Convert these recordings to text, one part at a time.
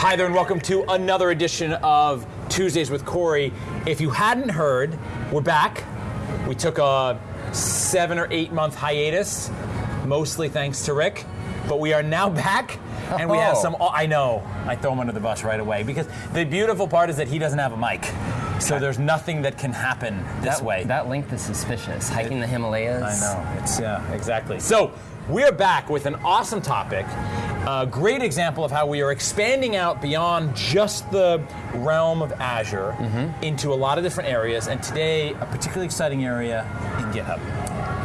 Hi there, and welcome to another edition of Tuesdays with Corey. If you hadn't heard, we're back. We took a seven or eight month hiatus, mostly thanks to Rick, but we are now back. And we have Oh. some. Oh, I know. I throw him under the bus right away because the beautiful part is that he doesn't have a mic, so there's nothing that can happen this that, way. That length is suspicious. Hiking the Himalayas. I know. It's yeah, exactly. So we're back with an awesome topic. A great example of how we are expanding out beyond just the realm of Azure mm-hmm. into a lot of different areas. And today, a particularly exciting area in GitHub.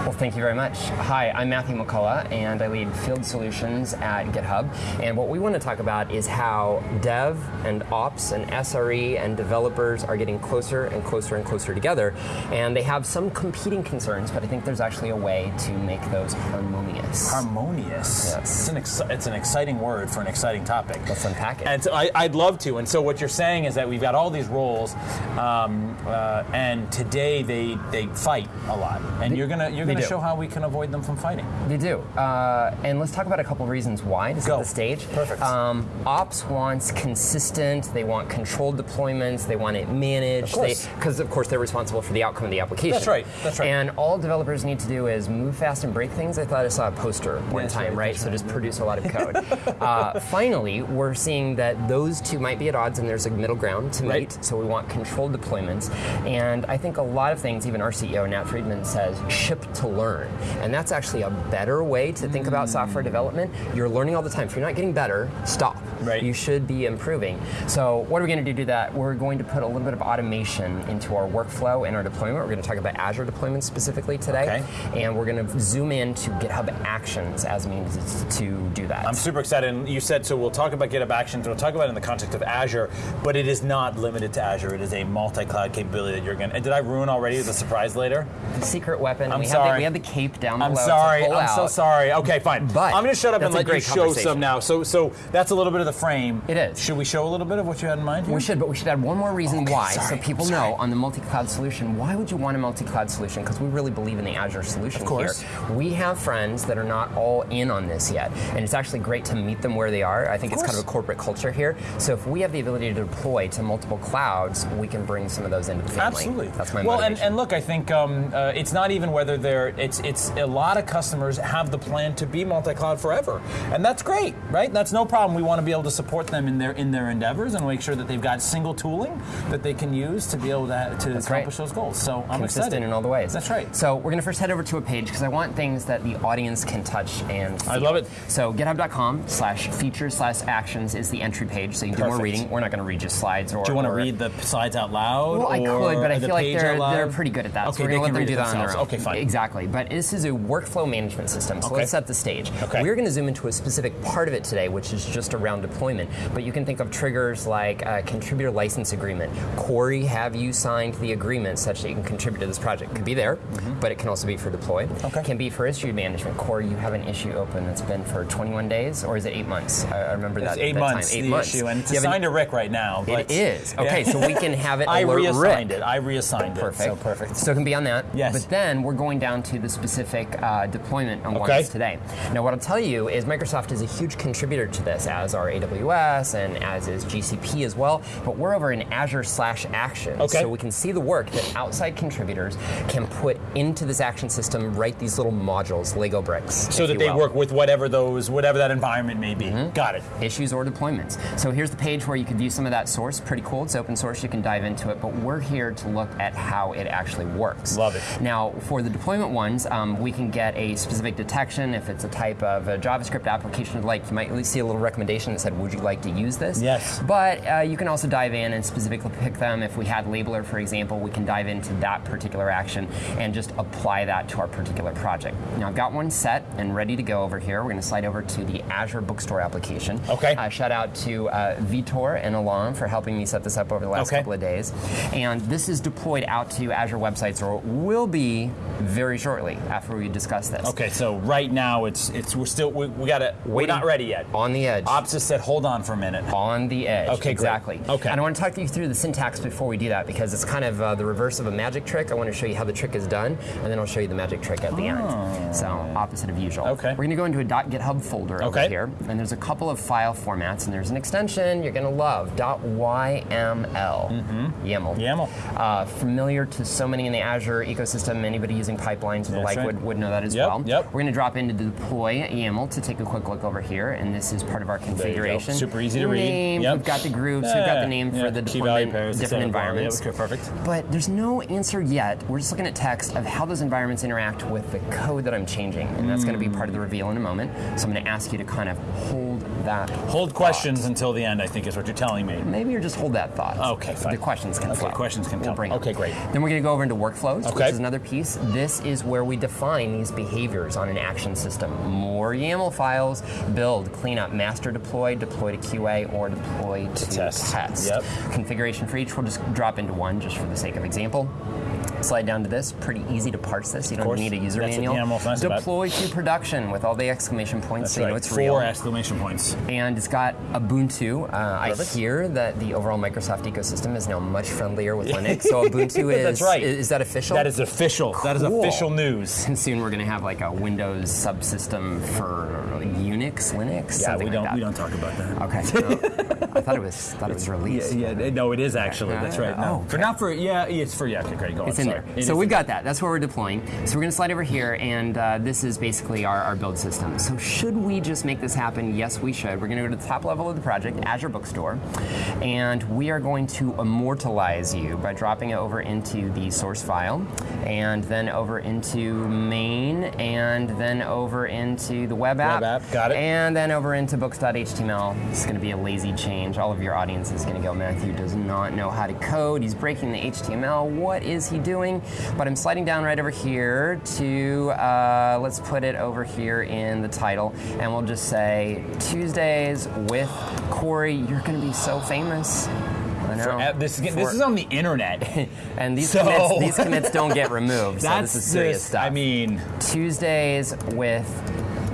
Well, thank you very much. Hi, I'm Matthew McCullough, and I lead field solutions at GitHub. And what we want to talk about is how dev and ops and SRE and developers are getting closer and closer and closer together. And they have some competing concerns, but I think there's actually a way to make those harmonious. Harmonious. Yes. It's an, ex- it's an exciting word for an exciting topic. Let's unpack it. And so I, I'd love to. And so what you're saying is that we've got all these roles, um, uh, and today they they fight a lot. And you're gonna you're they do. show how we can avoid them from fighting. They do. Uh, and let's talk about a couple reasons why to set Go. the stage. Perfect. Um, Ops wants consistent, they want controlled deployments, they want it managed. Of. Because, of course, they're responsible for the outcome of the application. That's right, that's right. And all developers need to do is move fast and break things. I thought I saw a poster one That's time, right, right? So just produce a lot of code. uh, finally, we're seeing that those two might be at odds and there's a middle ground to Right. meet. So we want controlled deployments. And I think a lot of things, even our CEO, Nat Friedman, says ship to learn. And that's actually a better way to think about software mm. development. You're learning all the time. If you're not getting better, stop. Right. You should be improving. So what are we going to do to do that? We're going to put a little bit of automation into our workflow and our deployment. We're going to talk about Azure deployment specifically today. And we're going to zoom in to GitHub Actions as means to do that. I'm super excited. And you said so. We'll talk about GitHub Actions. We'll talk about it in the context of Azure, but it is not limited to Azure. It is a multi-cloud capability that you're going. to... Did I ruin already the surprise later? the secret weapon. I'm we Have sorry. we have the cape down I'm below. sorry. I'm so sorry. Okay, fine. But I'm going to shut up and let you great show some now. So, so that's a little bit of the frame. It is. Should we show a little bit of what you had in mind? Here? We should, but we should add one more reason Okay, why, sorry, so people know on the multi-cloud solution. Why would you want a multi-cloud solution? Because we really believe in the Azure solution Of course. here. We have friends that are not all in on this yet, and it's actually great to meet them where they are. I think it's kind of a corporate culture here. So if we have the ability to deploy to multiple clouds, we can bring some of those into the family. Absolutely. That's my well, and, and look, I think um, uh, it's not even whether they're. It's it's a lot of customers have the plan to be multi-cloud forever, and that's great, right? That's no problem. We want to be able to support them in their in their endeavors and make sure that they've got single tooling that they can use to be able to, to accomplish right. those goals. So I'm consistent excited in all the ways. That's right. So we're going to first head over to a page because I want things that the audience can touch and feel. I love it. So github.com slash features slash actions is the entry page, so you can do more reading. We're not going to read just slides or. Do you want to read the slides out loud? Well, I could, but I feel like they're, they're pretty good at that. Okay, so we're they going to can let them read do that on their own. Okay, fine. Exactly. But this is a workflow management system, so Okay. let's set the stage. Okay. We're going to zoom into a specific part of it today, which is just around deployment. But you can think of triggers like a contributor license agreement. Corey, have you signed the agreement such that you can contribute to this project? It Could be there, mm-hmm. but it can also be for deploy. Okay. Can be for issue management. Corey, you have an issue open that's been for 21 days, or is it eight months? I, remember It's that. eight that months Time. Eight the months. issue, and it's assigned to Rick right now. But It is. Okay, Yeah. so we can have it I reassigned Rick. it. I reassigned Perfect. it. So perfect. So it can be on that. Yes. But then we're going down to the specific uh, deployment on Okay. today. Now, what I'll tell you is Microsoft is a huge contributor to this, as are AWS and as is GCP as well. But we're over in Azure slash Actions, Okay. so we can see the work that outside contributors can put into this action system. Write these little modules, Lego bricks, so that they will. work with whatever those, whatever that environment may be. Mm-hmm. Got it. issues or deployments. So here's the page where you can view some of that source. Pretty cool. It's open source. You can dive into it. But we're here to look at how it actually works. Love it. Now, for the deployment ones, um, we can get a specific detection. If it's a type of a JavaScript application, like you might at least see a little recommendation that said, "Would you like to use this?" Yes. But uh, you can also dive in and specifically pick them. If we had Labeler, for example, we can dive into that particular action and just apply that to our particular project. Now, I've got one set and ready to go over here. We're going to slide over to the Azure Bookstore application. Okay. Uh, shout out to uh, Vitor and Alon for helping me set this up over the last Okay. couple of days. And this is deployed out to Azure websites, or will be very very shortly after we discuss this. Okay, so right now it's it's we're still we, we gotta we're not ready yet. On the edge. Ops just said hold on for a minute. on the edge. Okay, great. exactly. Okay. And I want to talk you through the syntax before we do that because it's kind of uh, the reverse of a magic trick. I want to show you how the trick is done, and then I'll show you the magic trick at the end. So opposite of usual. Oh. Okay. We're going to go into a .github folder over here, and there's a couple of file formats, and there's an extension you're going to love. .yml. YAML. YAML. Uh, familiar to so many in the Azure ecosystem. Anybody using pipelines or the like right. would, would know that as Yep, well. yep. We're going to drop into the deploy YAML to take a quick look over here, and this is part of our configuration. Super easy to read. Name, Yep. We've got the groups. We've got the name Yeah, for the deployment, pairs, different environments. Yeah, okay, perfect. But there's no answer yet. We're just looking at text of how those environments interact with the code that I'm changing, and that's going to be hmm. part of the reveal in a moment. So I'm going to ask you to kind of hold that. Hold thought. questions until the end. I think is what you're telling me. Maybe you're just hold that thought. Okay, fine. The questions can Okay, flow. questions can we'll come. Bring. Okay, great. Then we're going to go over into workflows, Okay. which is another piece. This is where we define these behaviors on an action system. More YAML files, build, clean up, master deploy, deploy to QA, or deploy to test. test. Yep. Configuration for each, we'll just drop into one just for the sake of example. Slide down to this. Pretty easy to parse this. You don't need a user That's manual. Nice about. deploy to production with all the exclamation points, That's so you right. know it's Four real exclamation points. and it's got Ubuntu. Uh, I hear that the overall Microsoft ecosystem is now much friendlier with Linux. So Ubuntu is That's right. Is, is that official? That is official. That is official news. And soon we're going to have like a Windows subsystem for Unix, Linux. Yeah, we don't like we don't talk about that. Okay. so I thought it was thought it was released. Yeah, yeah, no, it is actually. That's right. No, Oh, for not for yeah, it's for yeah. Okay, great. Go on. It's in sorry. there. It so we've got that. That's where we're deploying. So we're going to slide over here, and uh, this is basically our, our build system. So should we just make this happen? Yes, we should. We're going to go to the top level of the project, Azure Bookstore, and we are going to immortalize you by dropping it over into the source file, and then over into main, and then over into the web app. Web app, got it. And then over into books.html. It's going to be a lazy change. All of your audience is going to go, Matthew does not know how to code. He's breaking the HTML. What is he doing? But I'm sliding down right over here to, uh, let's put it over here in the title. And we'll just say Tuesdays with Corey. You're going to be so famous. I know. For- this, is, For- this is on the internet. and these So- commits, these commits don't get removed. so That's this is serious just- stuff. I mean, Tuesdays with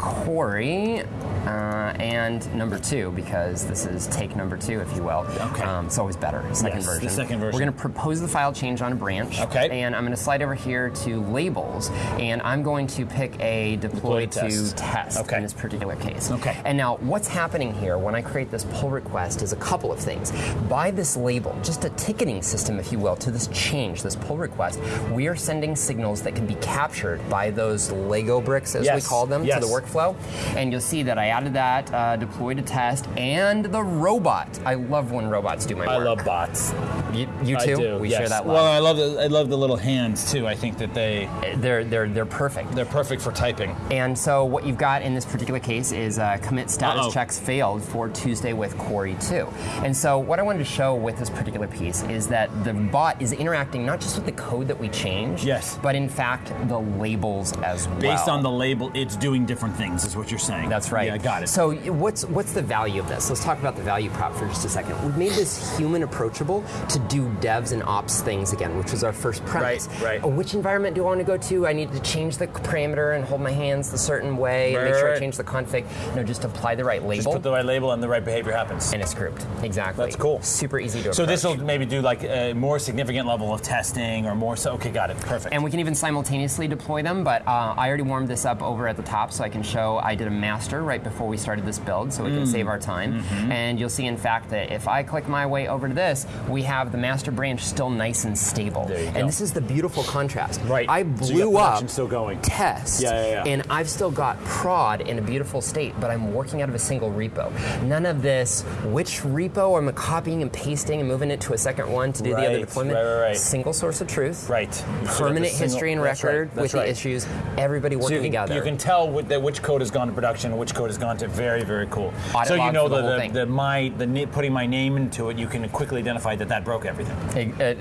Corey. Uh, and number two, because this is take number two, if you will. Okay. Um, it's always better, second Yes, the second version. We're going to propose the file change on a branch. Okay. And I'm going to slide over here to labels, and I'm going to pick a deploy, Deploy to test. test, Okay. in this particular case. Okay. And now, what's happening here when I create this pull request is a couple of things. By this label, just a ticketing system, if you will, to this change, this pull request, we are sending signals that can be captured by those Lego bricks, as we call them, yes. to the workflow. And you'll see that I added that, uh, deploy to test, and the robot. I love when robots do my work. I love bots. You, you I too. do. We yes. share that love. Well, I love the I love the little hands too. I think that they they're they're they're perfect. they're perfect for typing. And so what you've got in this particular case is uh, commit status Uh-oh. checks failed for Tuesday with Corey 2. And so what I wanted to show with this particular piece is that the bot is interacting not just with the code that we change, Yes. but in fact the labels as well. Based on the label, it's doing different things. Is what you're saying. That's right. Yeah, I got it. So what's what's the value of this? Let's talk about the value prop for just a second. We've made this human approachable to do devs and ops things again, which was our first premise. Right, right. Uh, Which environment do I want to go to? I need to change the parameter and hold my hands a certain way and make sure I change the config. No, just apply the right label. just put the right label and the right behavior happens. and it's grouped. Exactly. That's cool. Super easy to So this will maybe do like a more significant level of testing or more. So okay, got it. Perfect. And we can even simultaneously deploy them, but uh, I already warmed this up over at the top so I can show I did a master right before we started this build so we Mm. can save our time. Mm-hmm. And you'll see, in fact, that if I click my way over to this, we have the master branch still nice and stable. And go. this is the beautiful contrast. Right. I So blew up production still going. test, Yeah, yeah, yeah. and I've still got prod in a beautiful state, but I'm working out of a single repo. None of this, which repo am I copying and pasting and moving it to a second one to do the other deployment? right, right, right. Single source of truth right. So permanent the single- history and right, record that's with right. the issues, everybody So working you can, together. you can tell that which code has gone to production, and which code has gone to very, very cool. Audit so you know the, the, the my the putting my name into it, you can quickly identify that that broke everything. Uh,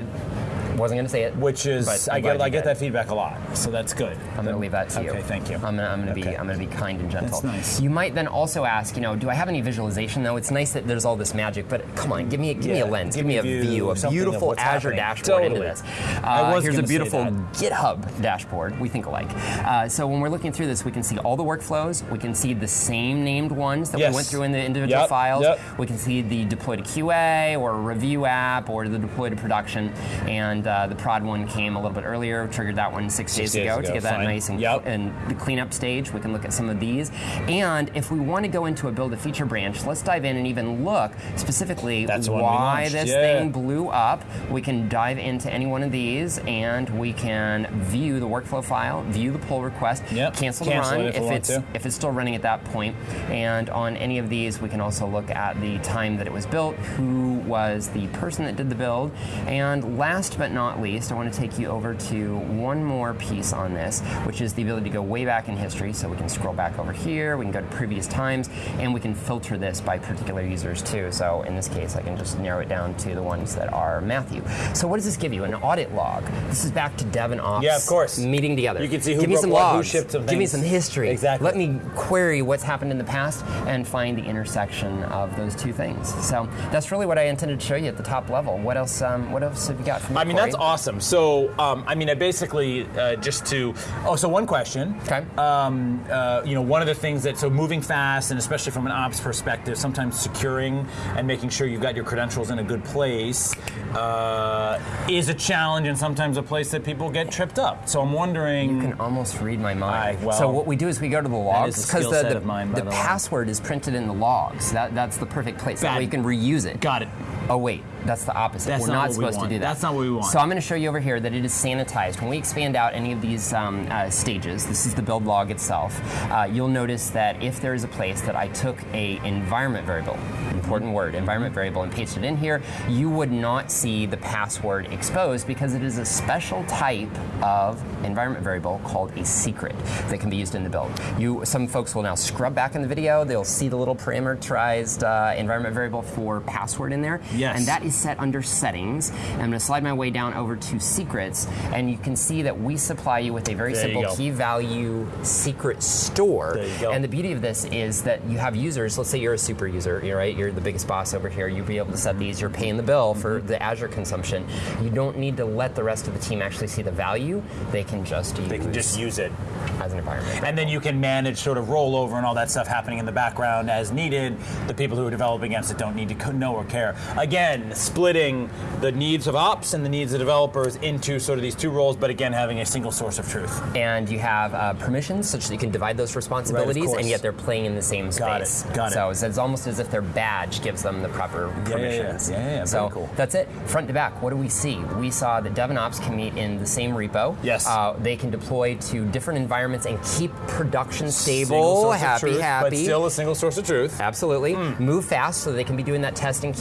Wasn't going to say it. which is I get I get that feedback a lot, so that's good. I'm going to leave that to you. Okay, thank you. I'm going to, Okay. be I'm going to be kind and gentle. That's nice. You might then also ask, you know, do I have any visualization though? It's nice that there's all this magic, but come on, give me give me a lens, give give, me a a view, view, a beautiful Azure happening. dashboard into Totally. this. I Uh, here's a beautiful. GitHub dashboard. We think alike. Uh, so when we're looking through this, we can see all the workflows. We can see the same named ones that Yes. we went through in the individual Yep, files. yep. We can see the deploy to QA or review app or the deploy to production. And uh, the prod one came a little bit earlier, triggered that one six, Six days, days ago, ago, to get that fine. nice and, Yep. and the cleanup stage. We can look at some of these. And if we want to go into a build a feature branch, let's dive in and even look specifically That's the why this yeah. thing blew up. We can dive into any one of these and we can view the workflow file, view the pull request, Yep. cancel the Cancel run it if want it's to. if it's still running at that point. And on any of these, we can also look at the time that it was built, who was the person that did the build, and last but not least, I want to take you over to one more piece on this, which is the ability to go way back in history. So we can scroll back over here, we can go to previous times, and we can filter this by particular users too. So in this case, I can just narrow it down to the ones that are Matthew. So what does this give you? An audit log. This is back to Dev and Ops Yeah, of course. meeting together. You can see who Give me broke some what, who shipped some Give me some history. Exactly. Let me query what's happened in the past and find the intersection of those two things. So that's really what I intended to show you at the top level. What else? Um, what else have you got from I mean? That's awesome. So, um, I mean, I basically uh, just to. Oh, so one question. Okay. Um, uh, you know, one of the things that so moving fast, and especially from an ops perspective, sometimes securing and making sure you've got your credentials in a good place uh, is a challenge, and sometimes a place that people get tripped up. So I'm wondering. You can almost read my mind. Aye, well, so what we do is we go to the logs because the, the, mine, the the password is printed in the logs. That, that's the perfect place. That way you can reuse it. Got it. Oh wait, that's the opposite. That's We're not not, what we supposed to do that. That's not what we want. So I'm going to show you over here that it is sanitized. When we expand out any of these um, uh, stages, this is the build log itself. Uh, you'll notice that if there is a place that I took a environment variable, important word, environment variable, and pasted it in here, you would not see the password exposed because it is a special type of environment variable called a secret that can be used in the build. You, some folks will now scrub back in the video. They'll see the little parameterized uh, environment variable for password in there. Yes. And that is set under settings. And I'm going to slide my way down over to secrets, and you can see that we supply you with a very There simple key value secret store. There you go. And the beauty of this is that you have users. Let's say you're a super user, you're right. You're the biggest boss over here. You'll be able to set these. You're paying the bill for mm-hmm. the Azure consumption. You don't need to let the rest of the team actually see the value. They can just use They can just use it. as an environment. And then you can manage sort of rollover and all that stuff happening in the background as needed. The people who are developing against it don't need to know or care. Again, splitting the needs of ops and the needs of developers into sort of these two roles, but again, having a single source of truth. and you have uh, permissions such that you can divide those responsibilities, course. and yet they're playing in the same Got it, space. got it. So it's, almost as if their badge gives them the proper yeah, yeah. permissions. Yeah, yeah, yeah. So cool. that's it. Front to back, what do we see? We saw that Dev and Ops can meet in the same repo. Yes. Uh, they can deploy to different environments and keep production stable, happy, truth, happy. But still a single source of truth. Absolutely. Hmm. Move fast so they can be doing that test in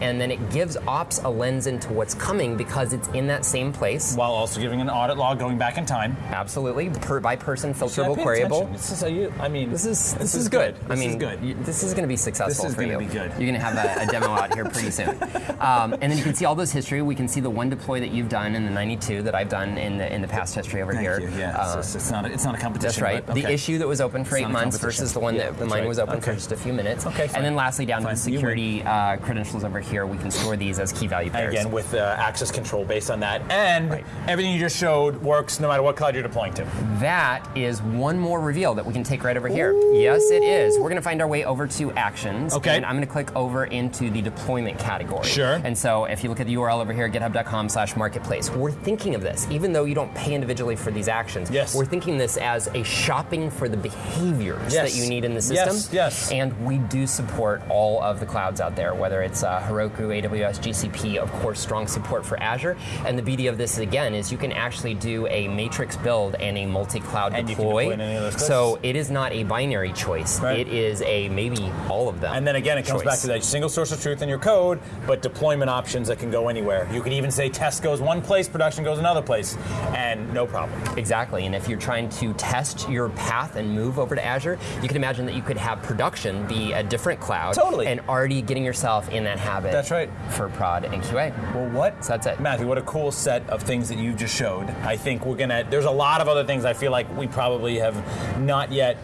And then it gives ops a lens into what's coming because it's in that same place. While also giving an audit log going back in time. Absolutely. Per, by person, filterable, queryable. This is you- I mean, This is this, is is good. I This mean, is good. you- this is going to be successful This is for you. be good. You're going to have a, a demo out here pretty soon. Um, and then you can see all those history. We can see the one deploy that you've done and the 92 that I've done in the in the past history over Thank here. you. Yeah, Uh, it's, it's not. A, it's not a competition. that's right. but The issue that was open for It's eight months versus the one Yeah, that mine right. was open for just a few minutes. Okay, fine. And then lastly, down Fine. to the security uh, credentials over here, we can store these as key value pairs. Again, with uh, access control based on that, and Right. everything you just showed works no matter what cloud you're deploying to. That is one more reveal that we can take right over here. Yes, it is. We're going to find our way over to actions. Okay. And I'm going to click over into the deployment category. Sure. And so if you look at the URL over here, github.com slash marketplace, we're thinking of this, even though you don't pay individually for these actions, Yes. we're thinking this as a shopping for the behaviors Yes. that you need in the Yes, system. yes. And we do support all of the clouds out there, whether it's uh, Heroku, AWS, GCP, of course, strong support for Azure. And the beauty of this, again, is you can actually do a matrix build and a multi-cloud And you can deploy. deploy in any of those so it is not a binary choice. Right. It is a maybe all of them. And then again, it comes choice. back to that single source of truth in your code, but deployment options that can go anywhere. You can even say test goes one place, production goes another place, and no problem. Exactly, and if you're trying trying to test your path and move over to Azure, you can imagine that you could have production be a different cloud. Totally. And already getting yourself in that habit. That's right. For prod and QA. Well, what? So that's it. Matthew, what a cool set of things that you just showed. I think we're gonna. There's a lot of other things I feel like we probably have not yet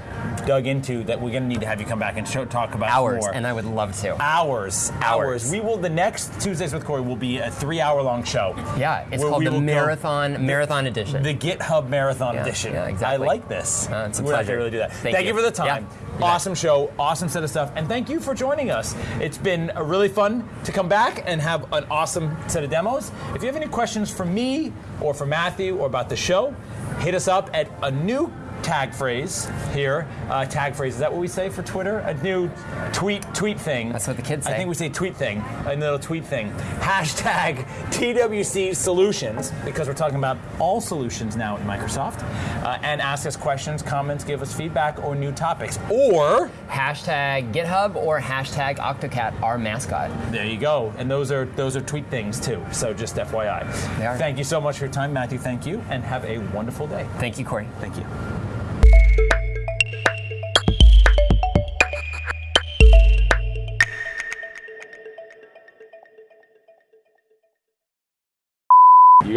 dug into that we're gonna need to have you come back and show, talk about Hours, more. and I would love to. hours, hours. Hours. We will. The next Tuesdays with Corey will be a three-hour-long show. Yeah, it's called the go- Marathon Marathon Edition. The GitHub Marathon Yeah, Edition. yeah, exactly. I like this. Uh, it's a We're pleasure. really do that. Thank you. you. for the time. Yeah, you bet. awesome show, awesome set of stuff, and thank you for joining us. It's been uh, really fun to come back and have an awesome set of demos. If you have any questions for me or for Matthew or about the show, hit us up at a new tag phrase here. Uh, tag phrase is that what we say for Twitter? A new tweet tweet thing. That's what the kids say. I think we say tweet thing, a little tweet thing. Hashtag TWC Solutions, because we're talking about all solutions now at Microsoft. Uh, and ask us questions, comments, give us feedback, or new topics. Or, hashtag GitHub or hashtag Octocat, our mascot. there you go. And those are those are tweet things too. So just FYI. They are. Thank you so much for your time, Matthew. Thank you, and have a wonderful day. Thank you, Corey. Thank you.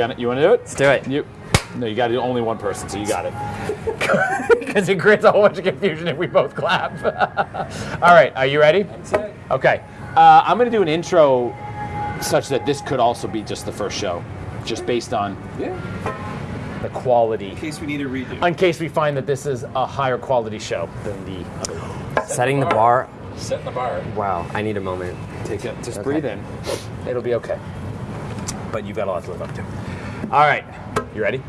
You got it. You want to do it? Let's do it. You. No, you got to do only one person, so you got it. Because it creates a whole bunch of confusion if we both clap. All right, are you ready? Okay. Uh, I'm going to do an intro such that this could also be just the first show, just based on Yeah. the quality. In case we need a redo. In case we find that this is a higher quality show than the other one. Setting the bar. Set the bar. Wow, I need a moment. Take it. Just Okay. breathe in. It'll be okay. But you've got a lot to live up to. All right. You ready?